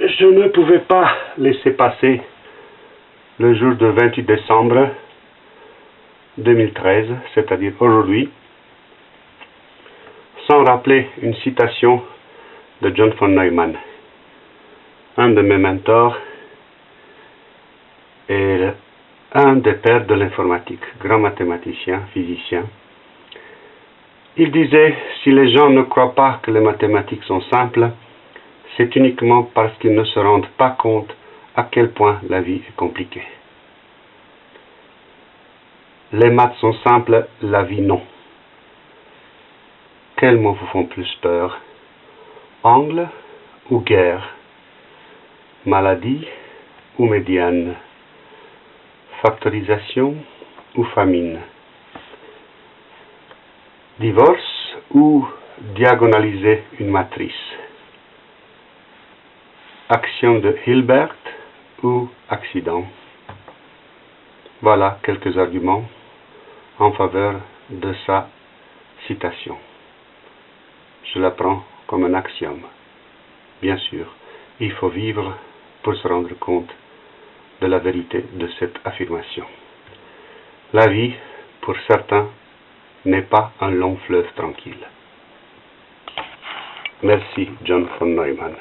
Je ne pouvais pas laisser passer le jour du 28 décembre 2013, c'est-à-dire aujourd'hui, sans rappeler une citation de John von Neumann, un de mes mentors et un des pères de l'informatique, grand mathématicien, physicien, il disait, si les gens ne croient pas que les mathématiques sont simples, c'est uniquement parce qu'ils ne se rendent pas compte à quel point la vie est compliquée. Les maths sont simples, la vie non. Quels mots vous font plus peur? Angle ou guerre? Maladie ou médiane? Factorisation ou famine? Divorce ou diagonaliser une matrice Action de Hilbert ou accident Voilà quelques arguments en faveur de sa citation. Je la prends comme un axiome. Bien sûr, il faut vivre pour se rendre compte de la vérité de cette affirmation. La vie, pour certains, n'est pas un long fleuve tranquille. Merci, John von Neumann.